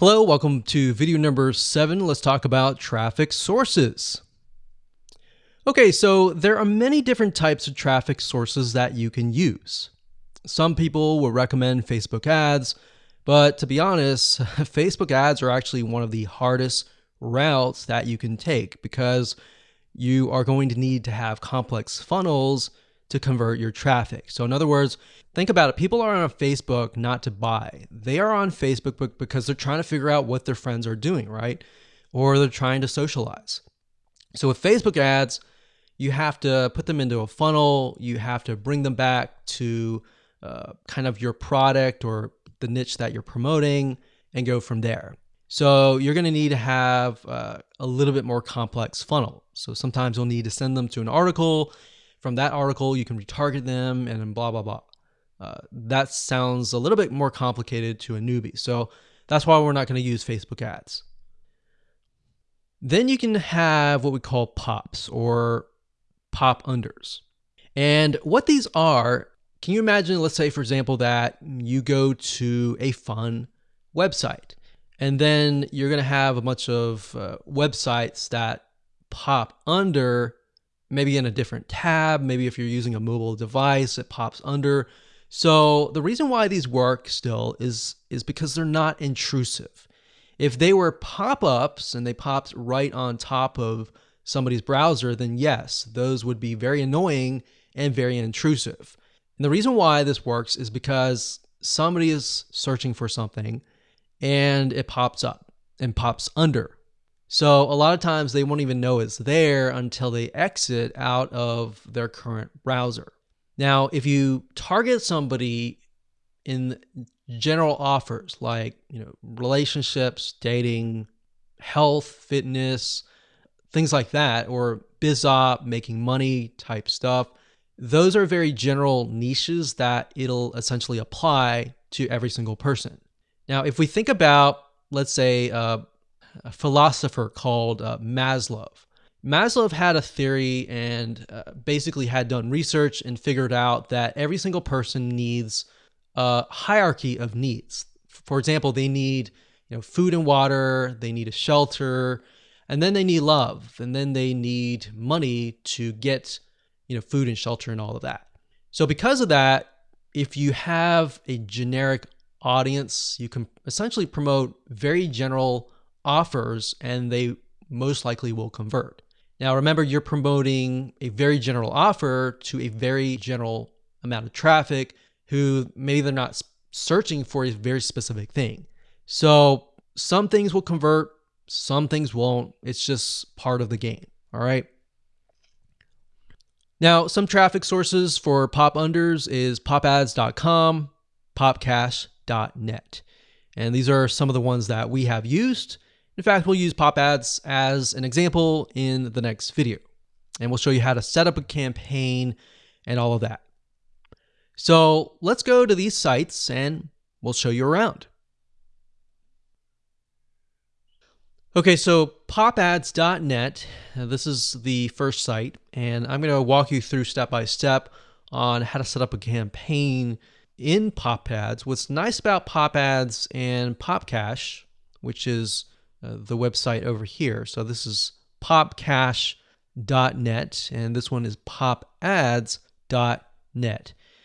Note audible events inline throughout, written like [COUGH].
Hello, welcome to video number seven. Let's talk about traffic sources. Okay, so there are many different types of traffic sources that you can use. Some people will recommend Facebook ads, but to be honest, [LAUGHS] Facebook ads are actually one of the hardest routes that you can take because you are going to need to have complex funnels to convert your traffic. So in other words, think about it. People are on Facebook not to buy. They are on Facebook because they're trying to figure out what their friends are doing, right? Or they're trying to socialize. So with Facebook ads, you have to put them into a funnel. You have to bring them back to uh, kind of your product or the niche that you're promoting and go from there. So you're going to need to have uh, a little bit more complex funnel. So sometimes you'll need to send them to an article from that article, you can retarget them and blah, blah, blah. Uh, that sounds a little bit more complicated to a newbie. So that's why we're not going to use Facebook ads. Then you can have what we call pops or pop unders. And what these are, can you imagine, let's say, for example, that you go to a fun website and then you're going to have a bunch of uh, websites that pop under maybe in a different tab. Maybe if you're using a mobile device, it pops under. So the reason why these work still is, is because they're not intrusive. If they were pop-ups and they popped right on top of somebody's browser, then yes, those would be very annoying and very intrusive. And the reason why this works is because somebody is searching for something and it pops up and pops under so a lot of times they won't even know it's there until they exit out of their current browser. Now, if you target somebody in general offers like, you know, relationships, dating, health, fitness, things like that, or biz op, making money type stuff, those are very general niches that it'll essentially apply to every single person. Now, if we think about, let's say, uh, a philosopher called uh, Maslow. Maslow had a theory and uh, basically had done research and figured out that every single person needs a hierarchy of needs. For example, they need you know food and water, they need a shelter, and then they need love, and then they need money to get you know food and shelter and all of that. So because of that, if you have a generic audience, you can essentially promote very general offers and they most likely will convert. Now, remember, you're promoting a very general offer to a very general amount of traffic who maybe they're not searching for a very specific thing. So some things will convert, some things won't. It's just part of the game. All right. Now, some traffic sources for pop unders is popads.com, popcash.net. And these are some of the ones that we have used. In fact, we'll use pop ads as an example in the next video. And we'll show you how to set up a campaign and all of that. So let's go to these sites and we'll show you around. Okay, so popads.net, this is the first site, and I'm going to walk you through step by step on how to set up a campaign in pop ads. What's nice about pop ads and Popcash, which is uh, the website over here. So this is popcash.net and this one is popads.net.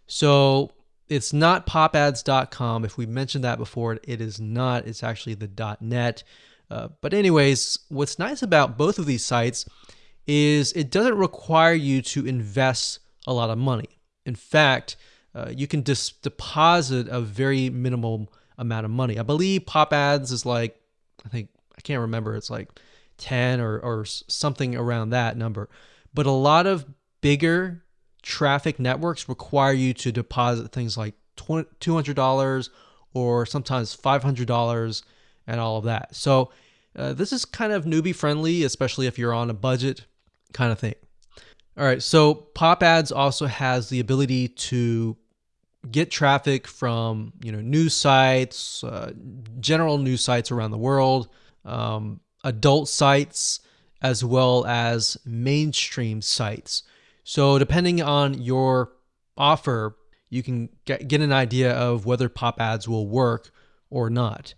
So it's not popads.com. If we mentioned that before, it is not. It's actually the .net. Uh, but anyways, what's nice about both of these sites is it doesn't require you to invest a lot of money. In fact, uh, you can just deposit a very minimal amount of money. I believe Pop Ads is like, I think I can't remember. It's like 10 or, or something around that number. But a lot of bigger traffic networks require you to deposit things like $200 or sometimes $500 and all of that. So uh, this is kind of newbie friendly, especially if you're on a budget kind of thing. All right, so Pop Ads also has the ability to get traffic from you know news sites, uh, general news sites around the world, um, adult sites as well as mainstream sites. So depending on your offer, you can get, get an idea of whether pop ads will work or not.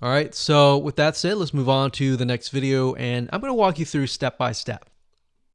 All right, so with that said, let's move on to the next video and I'm gonna walk you through step by step.